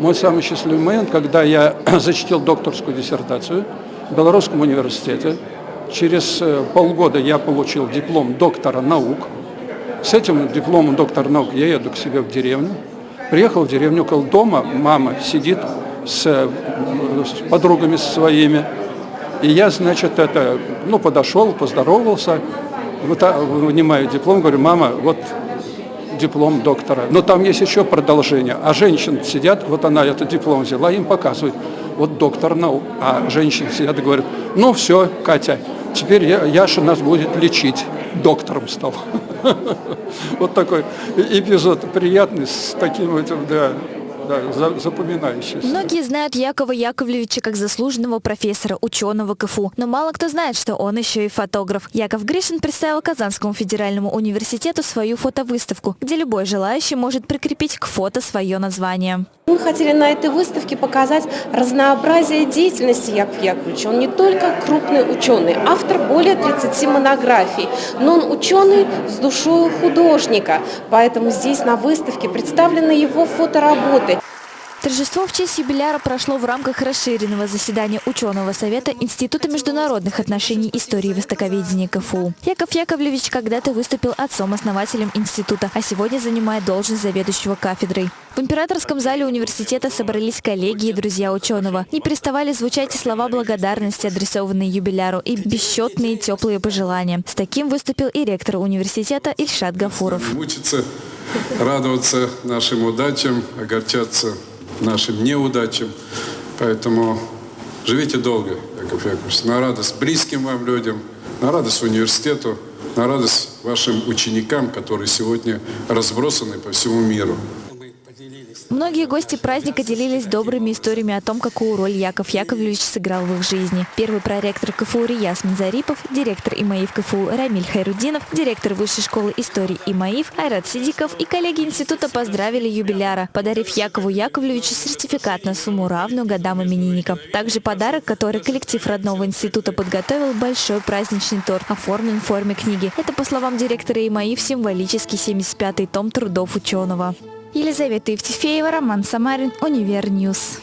мой самый счастливый момент, когда я защитил докторскую диссертацию в Белорусском университете. Через э, полгода я получил диплом доктора наук. С этим дипломом доктора наук я еду к себе в деревню. Приехал в деревню, около дома мама сидит с, э, с подругами своими. И я, значит, это, ну, подошел, поздоровался, вынимаю диплом, говорю, мама, вот диплом доктора. Но там есть еще продолжение. А женщины сидят, вот она этот диплом взяла, им показывает, вот доктор наук. А женщины сидят и говорят, ну все, Катя, теперь Яша нас будет лечить. Доктором стал. Вот такой эпизод приятный с таким этим, да, да, запоминающийся. Многие знают Якова Яковлевича как заслуженного профессора, ученого КФУ, но мало кто знает, что он еще и фотограф. Яков Гришин представил Казанскому федеральному университету свою фотовыставку, где любой желающий может прикрепить к фото свое название. Мы хотели на этой выставке показать разнообразие деятельности Якова Яковлевича. Он не только крупный ученый, автор более 30 монографий, но он ученый с душой художника. Поэтому здесь на выставке представлены его фотоработы. Торжество в честь юбиляра прошло в рамках расширенного заседания ученого совета Института международных отношений истории востоковедения КФУ. Яков Яковлевич когда-то выступил отцом-основателем института, а сегодня занимает должность заведующего кафедрой. В императорском зале университета собрались коллеги и друзья ученого. Не переставали звучать слова благодарности, адресованные юбиляру, и бесчетные теплые пожелания. С таким выступил и ректор университета Ильшат Гафуров. Мучиться, радоваться нашим удачам, огорчаться нашим неудачам. Поэтому живите долго, Яков Яковлевич, на радость близким вам людям, на радость университету, на радость вашим ученикам, которые сегодня разбросаны по всему миру. Многие гости праздника делились добрыми историями о том, какую роль Яков Яковлевич сыграл в их жизни. Первый проректор КФУ Рияс Зарипов, директор ИМАИФ КФУ Рамиль Хайрудинов, директор Высшей школы истории ИМАИФ Айрат Сидиков и коллеги института поздравили юбиляра, подарив Якову Яковлевичу сертификат на сумму равную годам именинника. Также подарок, который коллектив родного института подготовил, большой праздничный торт, оформлен в форме книги. Это, по словам директора ИМАИФ, символический 75-й том трудов ученого. Елизавета Евтефеева, Роман Самарин, Univer News.